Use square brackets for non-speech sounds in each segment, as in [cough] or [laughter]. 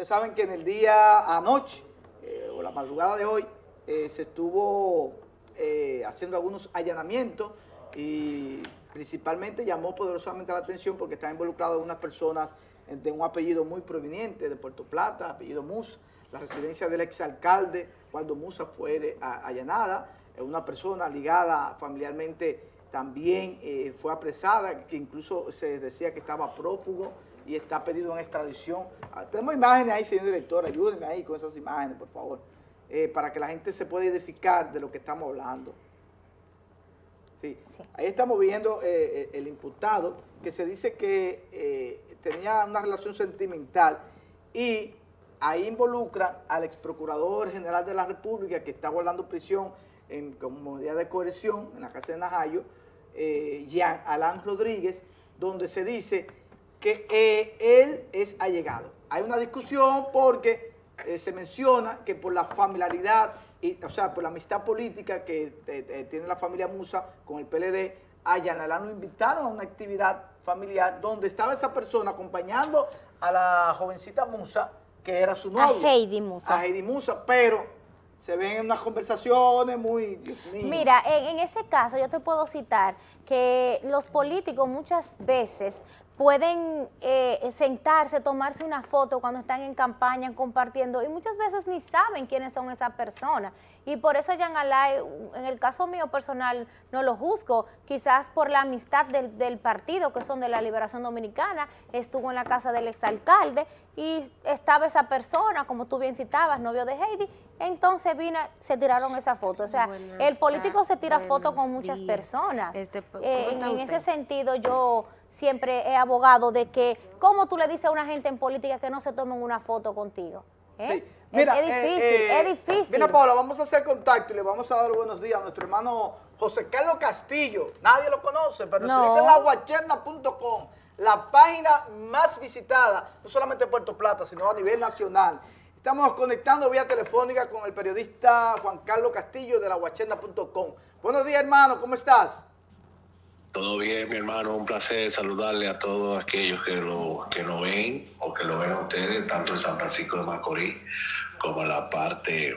Ustedes saben que en el día anoche, eh, o la madrugada de hoy, eh, se estuvo eh, haciendo algunos allanamientos y principalmente llamó poderosamente la atención porque están involucradas unas personas de un apellido muy proveniente de Puerto Plata, apellido Musa, la residencia del exalcalde cuando Musa fue allanada, una persona ligada familiarmente también fue apresada, que incluso se decía que estaba prófugo y está pedido en extradición. Ah, tenemos imágenes ahí, señor director, ayúdenme ahí con esas imágenes, por favor, eh, para que la gente se pueda edificar de lo que estamos hablando. Sí. Ahí estamos viendo eh, el imputado, que se dice que tenía una relación sentimental y ahí involucra al ex procurador general de la República que está guardando prisión en, como medida de coerción en la casa de Najayo, eh, Jean Alain Rodríguez, donde se dice que eh, él es allegado. Hay una discusión porque eh, se menciona que por la familiaridad, y, o sea, por la amistad política que eh, tiene la familia Musa con el PLD, a lo invitaron a una actividad familiar donde estaba esa persona acompañando a la jovencita Musa, que era su novia. A Heidi Musa. A Heidi Musa, pero se ven unas conversaciones muy... Mira, en, ese caso yo te puedo citar que los políticos muchas veces pueden eh, sentarse, tomarse una foto cuando están en campaña, compartiendo, y muchas veces ni saben quiénes son esas personas. Y por eso Jean Alay, en el caso mío personal, no lo juzgo, quizás por la amistad del, del partido, que son de la Liberación Dominicana, estuvo en la casa del exalcalde, y estaba esa persona, como tú bien citabas, novio de Heidi, entonces vino, se tiraron esa foto. O sea, el político se tira fotos con muchas personas. Este, eh, en, ese sentido yo siempre he abogado de que, ¿cómo tú le dices a una gente en política que no se tomen una foto contigo? ¿Eh? Sí. Mira, es, difícil, es difícil. Mira, Paula, vamos a hacer contacto y le vamos a dar buenos días a nuestro hermano José Carlos Castillo. Nadie lo conoce, pero no. se dice laguacherna.com la página más visitada, no solamente en Puerto Plata, sino a nivel nacional. Estamos conectando vía telefónica con el periodista Juan Carlos Castillo de la lahuacherna.com. Buenos días, hermano, ¿cómo estás? Todo bien, mi hermano, un placer saludarle a todos aquellos que lo, que lo ven o que lo ven a ustedes, tanto en San Francisco de Macorís como en la parte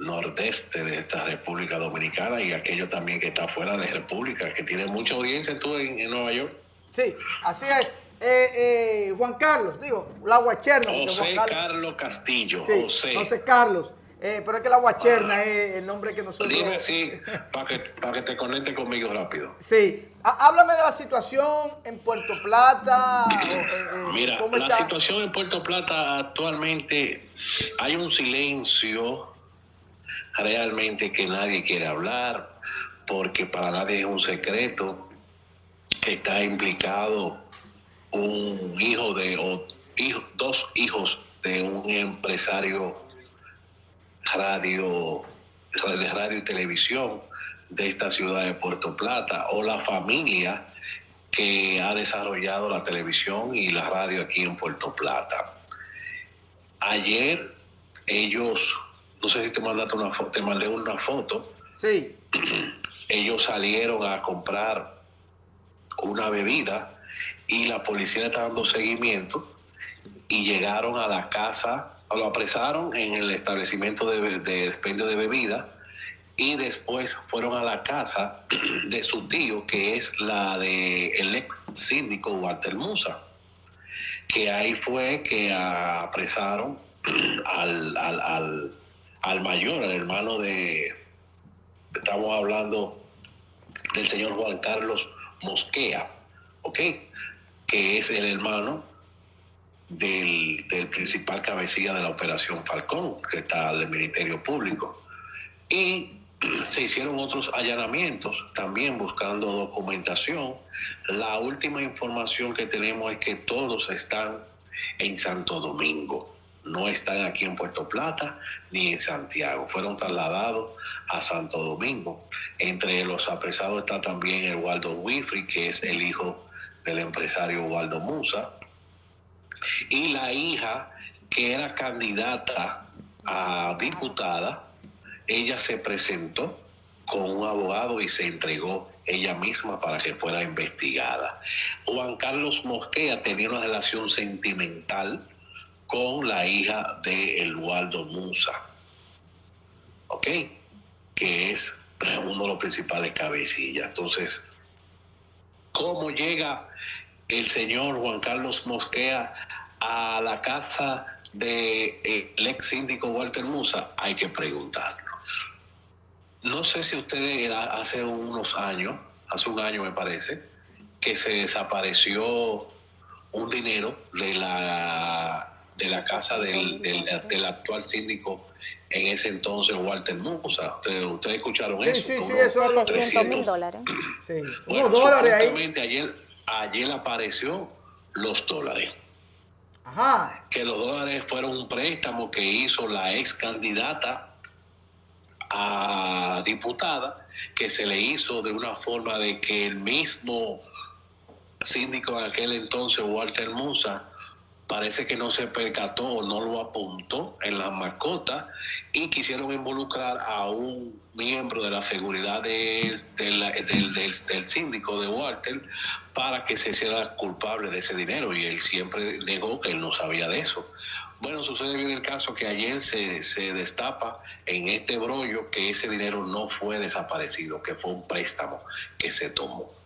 nordeste de esta República Dominicana y aquellos también que está fuera de República, que tiene mucha audiencia tú en Nueva York. Sí, así es. Eh, eh, Juan Carlos, digo, la guacherna. José Carlos. Castillo. Sí, José. Carlos. Eh, pero es que la guacherna es el nombre que nosotros... Dime [laughs] sí, para que, para que te conecte conmigo rápido. Sí. Háblame de la situación en Puerto Plata. [clears throat] Mira, la situación en Puerto Plata actualmente hay un silencio realmente que nadie quiere hablar porque para nadie es un secreto que está implicado un hijo de, o dos hijos de un empresario radio, de radio y televisión de esta ciudad de Puerto Plata, o la familia que ha desarrollado la televisión y la radio aquí en Puerto Plata. Ayer ellos, no sé si te mandaste una foto, te mandé una foto. Sí. [clears throat] Ellos salieron a comprar una bebida y la policía está dando seguimiento y llegaron a la casa, lo apresaron en el establecimiento de, de expendio de bebida y después fueron a la casa [clears throat] de su tío, que es la de ex síndico Walter Musa, que ahí fue que apresaron [clears throat] al, al, al mayor, al hermano de, estamos hablando del señor Juan Carlos Mosquea, ¿ok? Que es el hermano del, principal cabecilla de la operación Falcón, que está del Ministerio Público. Y [clears throat] se hicieron otros allanamientos, también buscando documentación. La última información que tenemos es que todos están en Santo Domingo no están aquí en Puerto Plata ni en Santiago. Fueron trasladados a Santo Domingo. Entre los apresados está también el Waldo Winfrey, que es el hijo del empresario Waldo Musa, y la hija que era candidata a diputada, ella se presentó con un abogado y se entregó ella misma para que fuera investigada. Juan Carlos Mosquea tenía una relación sentimental con la hija de Eduardo Musa, ¿ok? Que es uno de los principales cabecillas. Entonces, ¿cómo llega el señor Juan Carlos Mosquea a la casa del de ex síndico Walter Musa? Hay que preguntarlo. No sé si ustedes hace unos años, hace un año me parece, que se desapareció un dinero de la de la casa del, del, actual síndico en ese entonces, Walter Musa. Ustedes, escucharon eso. Sí, sí, eso es los 300 mil dólares. Sí, bueno, dólares ahí. Ayer, ayer apareció los dólares. Ajá. Que los dólares fueron un préstamo que hizo la ex candidata a diputada, que se le hizo de una forma de que el mismo síndico de aquel entonces, Walter Musa, parece que no se percató o no lo apuntó en la mascota y quisieron involucrar a un miembro de la seguridad del, del, síndico de Walter para que se hiciera culpable de ese dinero y él siempre negó que él no sabía de eso. Bueno, sucede bien el caso que ayer se, se destapa en este brollo que ese dinero no fue desaparecido, que fue un préstamo que se tomó.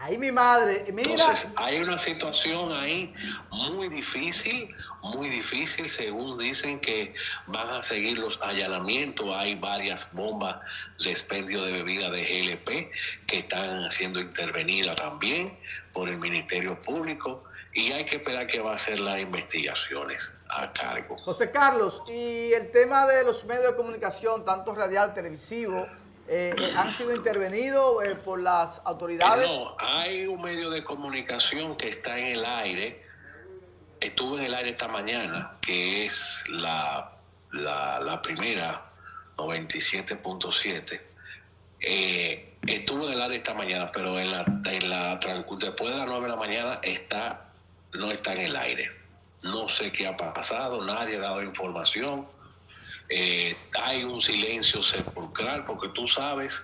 Ahí mi madre, mira. Entonces, hay una situación ahí muy difícil, muy difícil, según dicen que van a seguir los allanamientos. Hay varias bombas de expendio de bebida de GLP que están siendo intervenidas también por el Ministerio Público y hay que esperar que va a hacer las investigaciones a cargo. José Carlos, y el tema de los medios de comunicación, tanto radial, televisivo, eh, eh, han sido intervenidos eh, por las autoridades? No, hay un medio de comunicación que está en el aire, estuvo en el aire esta mañana, que es la, la, primera, 97.7. estuvo en el aire esta mañana, pero en la, en la, después de las 9 de la mañana está, no está en el aire. No sé qué ha pasado, nadie ha dado información eh, hay un silencio sepulcral, porque tú sabes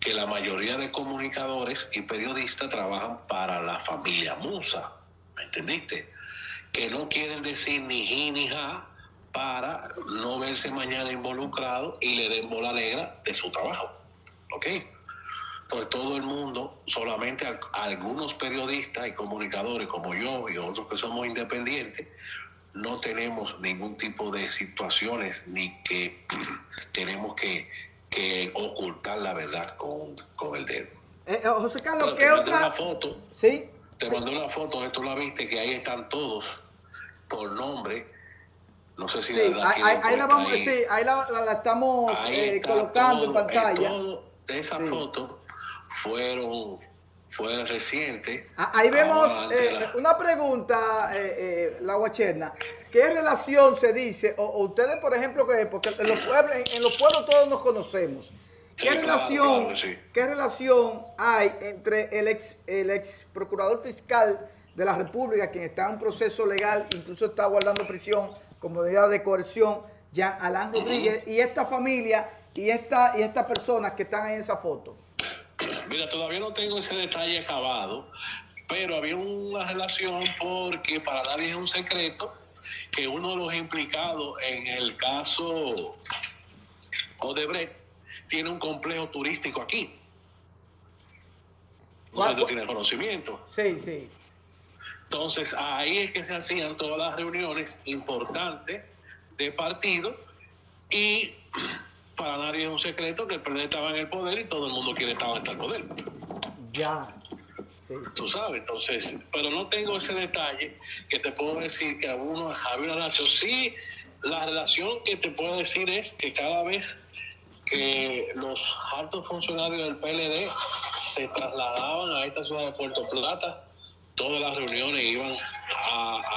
que la mayoría de comunicadores y periodistas trabajan para la familia Musa, ¿me entendiste? Que no quieren decir ni ji ni ja para no verse mañana involucrado y le den bola negra de su trabajo, ¿ok? Entonces todo el mundo, solamente algunos periodistas y comunicadores como yo y otros que somos independientes, no tenemos ningún tipo de situaciones ni que [clears throat] tenemos que, ocultar la verdad con, el dedo. Eh, eh, José Carlos, ¿qué te otra? Una foto, sí. Te mandé una foto, esto la viste, que ahí están todos por nombre. No sé si sí, la, ahí, la vamos, ahí. Sí, ahí la, estamos eh, colocando en pantalla. de esa foto fueron fue reciente. Ah, ahí vemos eh, una pregunta, eh, eh, la guacherna. ¿Qué relación se dice, o, ustedes por ejemplo, que porque en los pueblos, en, los pueblos todos nos conocemos, ¿qué, relación, ¿qué relación hay entre el ex, el ex procurador fiscal de la República, quien está en un proceso legal, incluso está guardando prisión como medida de coerción, ya Alán Rodríguez, y esta familia y, esta, y estas personas que están en esa foto? Mira, todavía no tengo ese detalle acabado, pero había una relación porque para nadie es un secreto que uno de los implicados en el caso Odebrecht tiene un complejo turístico aquí. No sé si tú tienes conocimiento. Sí, sí. Entonces, ahí es que se hacían todas las reuniones importantes de partido y para nadie es un secreto que el PRD estaba en el poder y todo el mundo quiere estar en el poder. Ya. Sí. Tú sabes, entonces, pero no tengo ese detalle que te puedo decir que uno había una relación. Sí, la relación que te puedo decir es que cada vez que los altos funcionarios del PLD se trasladaban a esta ciudad de Puerto Plata, todas las reuniones iban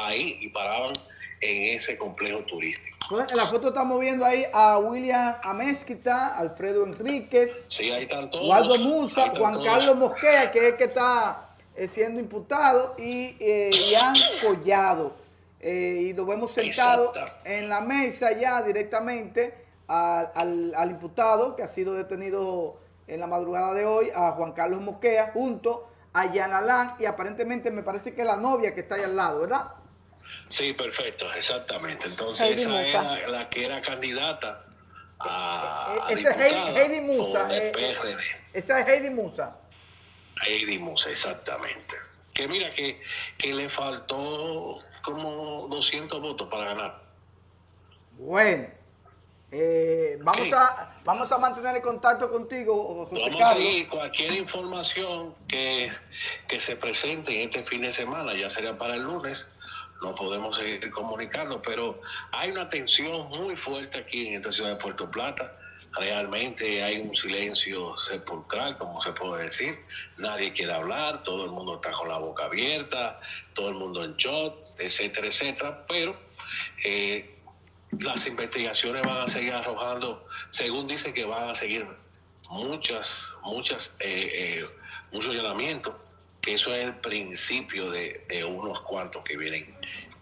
ahí y paraban en ese complejo turístico. en la foto estamos viendo ahí a William Amezquita, Alfredo Enríquez, sí, ahí están todos, Waldo Musa, Juan Carlos Mosquea, que es el que está eh, siendo imputado, y eh, Ian Collado. Eh, y lo vemos sentado en la mesa ya directamente al, al, imputado que ha sido detenido en la madrugada de hoy, a Juan Carlos Mosquea, junto a Yanalán y aparentemente me parece que la novia que está ahí al lado, ¿verdad? Sí, perfecto, exactamente. Entonces Heidi esa Musa. era la que era candidata a, Eh, a esa es Heidi- Musa, eh, PRD. Esa es Heidi Musa. Heidi Musa, exactamente. Que mira que, que le faltó como 200 votos para ganar. Bueno, eh, vamos, a, vamos a mantener el contacto contigo, José Vamos a seguir cualquier información que, que se presente en este fin de semana, ya sería para el lunes, no podemos seguir comunicando, pero hay una tensión muy fuerte aquí en esta ciudad de Puerto Plata. Realmente hay un silencio sepulcral, como se puede decir. Nadie quiere hablar, todo el mundo está con la boca abierta, todo el mundo en shot, etcétera, etcétera. Pero eh, las investigaciones van a seguir arrojando, según dicen que van a seguir muchas, muchas, eh, eh, muchos allanamientos, que eso es el principio de, unos cuantos que vienen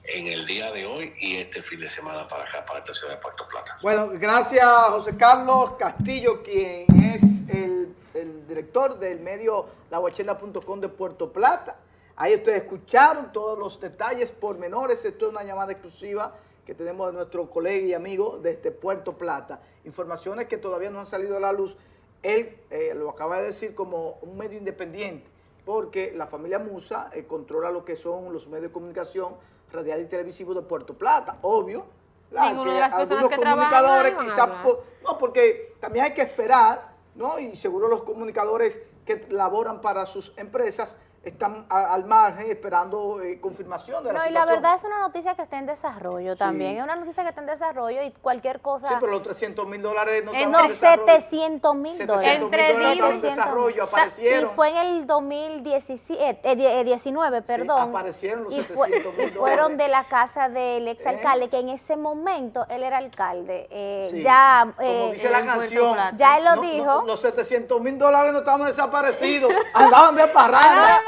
en el día de hoy y este fin de semana para acá, para esta ciudad de Puerto Plata. Bueno, gracias José Carlos Castillo, quien es el, el director del medio lahuachela.com de Puerto Plata. Ahí ustedes escucharon todos los detalles pormenores. Esto es una llamada exclusiva que tenemos de nuestro colega y amigo desde Puerto Plata. Informaciones que todavía no han salido a la luz. Él eh, lo acaba de decir como un medio independiente, porque la familia Musa eh, controla lo que son los medios de comunicación radial y televisivo de Puerto Plata. Obvio. Ninguna que de las algunos que comunicadores quizás no porque también hay que esperar no y seguro los comunicadores que laboran para sus empresas están a- al margen esperando eh, confirmación de la No, y la situación. verdad es una noticia que está en desarrollo también. Es una noticia que está en desarrollo y cualquier cosa. sí pero los 300 mil dólares no Eh, estaban no, en desarrollo. 700 mil 700 dólares. mil Entre dólares estaban en 700. desarrollo Y aparecieron fue en el 2017, eh, die- eh, 19, perdón. aparecieron los y, fue- 700 mil [laughs] y fueron de la casa del exalcalde, ¿Eh? que en ese momento él era alcalde. eh, Sí, ya como eh, dice la canción. Ya él lo no- no- dijo. los 700 mil dólares no estaban desaparecidos [laughs] andaban de parranda